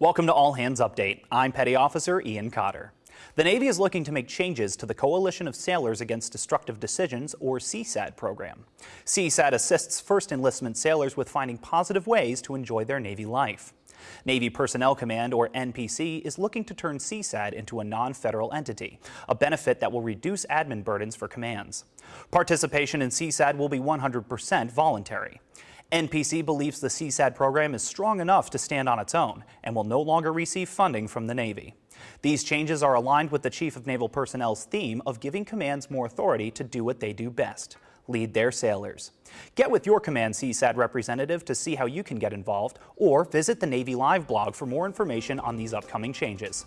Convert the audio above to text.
Welcome to All Hands Update. I'm Petty Officer Ian Cotter. The Navy is looking to make changes to the Coalition of Sailors Against Destructive Decisions, or CSADD program. CSADD assists first enlistment sailors with finding positive ways to enjoy their Navy life. Navy Personnel Command, or NPC, is looking to turn CSADD into a non-federal entity, a benefit that will reduce admin burdens for commands. Participation in CSADD will be 100% voluntary. NPC believes the CSADD program is strong enough to stand on its own and will no longer receive funding from the Navy. These changes are aligned with the Chief of Naval Personnel's theme of giving commands more authority to do what they do best, lead their sailors. Get with your Command CSADD representative to see how you can get involved or visit the Navy Live blog for more information on these upcoming changes.